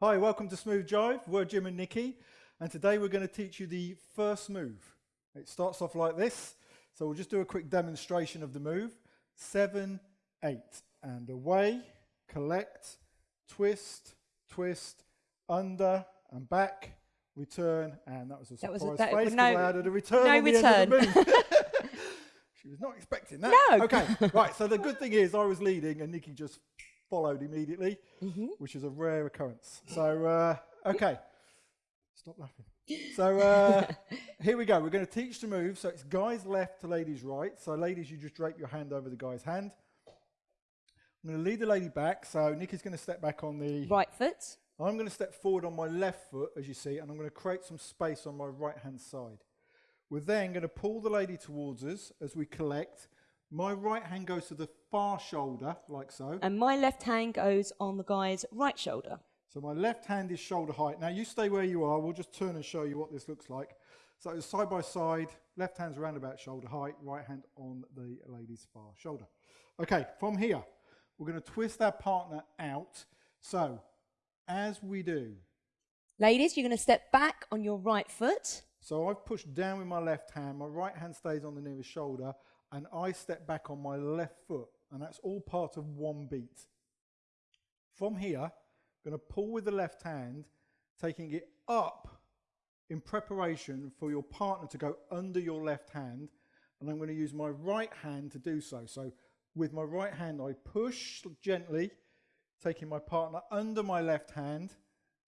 Hi, welcome to Smooth Jive. We're Jim and Nikki, and today we're going to teach you the first move. It starts off like this, so we'll just do a quick demonstration of the move. Seven, eight, and away, collect, twist, twist, under and back, return, and that was a That was surprise a- that- face no- I added a return no on the end of the move. she was not expecting that. No. Okay, right, so the good thing is I was leading and Nikki just followed immediately, Mm-hmm. which is a rare occurrence. So, uh, okay. Stop laughing. So, uh, here we go. We're going to teach the move. So, it's guys left to ladies right. So, ladies, you just drape your hand over the guy's hand. I'm going to lead the lady back. So, Nikki's going to step back on the. Right foot. I'm going to step forward on my left foot, as you see, and I'm going to create some space on my right hand side. We're then going to pull the lady towards us as we collect. My right hand goes to the far shoulder, like so. And my left hand goes on the guy's right shoulder. So my left hand is shoulder height. Now you stay where you are. We'll just turn and show you what this looks like. So it's side by side, left hand's around about shoulder height, right hand on the lady's far shoulder. Okay, from here, we're going to twist our partner out. So as we do, Ladies, you're going to step back on your right foot. so I've pushed down with my left hand, my right hand stays on the nearest shoulder, and I step back on my left foot. And that's all part of one beat. From here, I'm going to pull with the left hand, taking it up in preparation for your partner to go under your left hand. And I'm going to use my right hand to do so. So with my right hand, I push gently, taking my partner under my left hand.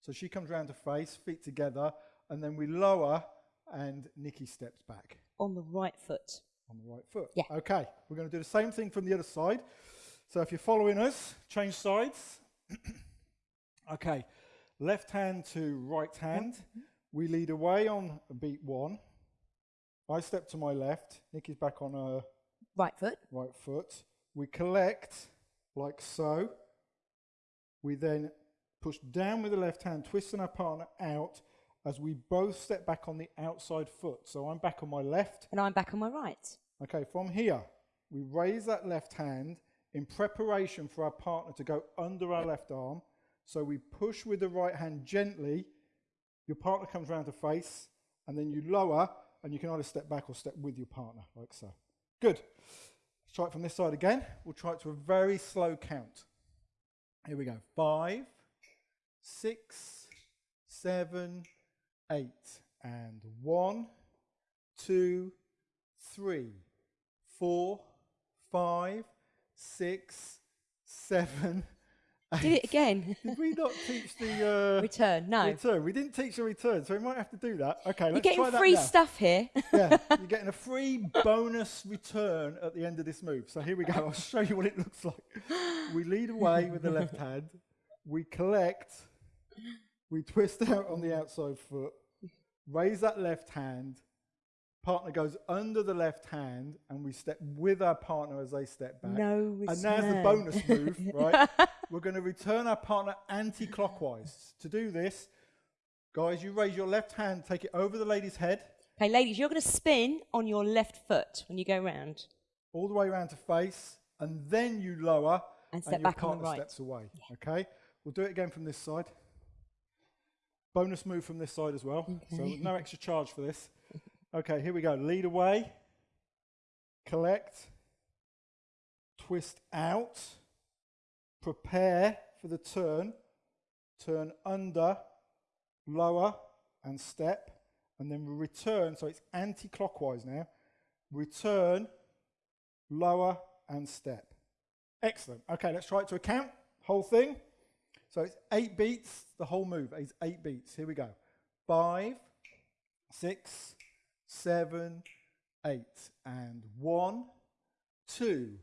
So she comes round to face, feet together, and then we lower and Nikki steps back On the right foot. On the right foot. Yeah. Okay, we're going to do the same thing from the other side. So if you're following us, change sides. okay, left hand to right hand. We lead away on beat one. I step to my left. Nikki's back on her Right foot. right foot. We collect like so. We then push down with the left hand, twisting our partner out as we both step back on the outside foot. So I'm back on my left. And I'm back on my right. Okay, from here, we raise that left hand in preparation for our partner to go under our left arm. So we push with the right hand gently. Your partner comes round to face, and then you lower, and you can either step back or step with your partner, like so. Good. Let's try it from this side again. We'll try it to a very slow count. Here we go. Five, six, seven, eight, and one, two, three, four, five, six, seven, Do eight. it again. Did we not teach the uh, Return. No. return? We didn't teach the return, so we might have to do that. Okay, You're let's getting try that free stuff here. yeah, you're getting a free bonus return at the end of this move. So here we go. I'll show you what it looks like. We lead away with the left hand. We collect. We twist out on the outside foot. Raise that left hand. Partner goes under the left hand, and we step with our partner as they step back. No And now's the bonus move, right? We're going to return our partner anti-clockwise. To do this, guys, you raise your left hand, take it over the lady's head, Okay, ladies, you're going to spin on your left foot when you go round. all the way around to face, and then you lower, And step your back on the partner right. steps away. Okay, we'll do it again from this side. Bonus move from this side as well. So no extra charge for this. Okay, here we go. Lead away, collect, twist out, prepare for the turn, turn under, lower, and step, and then we return. So it's anti-clockwise now. Return, lower, and step. Excellent. Okay, let's try it to a count. Whole thing. So it's eight beats. The whole move is eight beats. Here we go. Five, six, seven, eight, and one, two,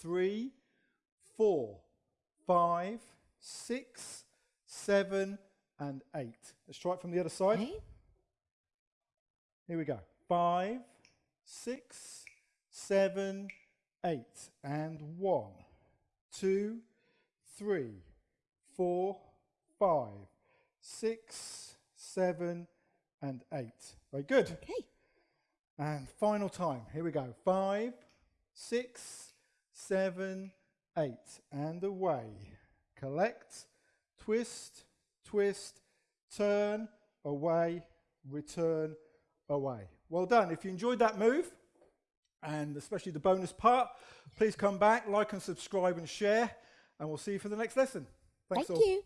three, four, five, six, seven, and eight. Let's try it from the other side. Okay. Here we go. Five, six, seven, eight, and one, two, three, four, five, six, seven, and eight. Very good. Okay. And final time. Here we go. Five, six, seven, eight, and away. Collect, twist, twist, turn, away, return, away. Well done. If you enjoyed that move, and especially the bonus part, please come back, like and subscribe and share, and we'll see you for the next lesson. Thanks Thank all. you.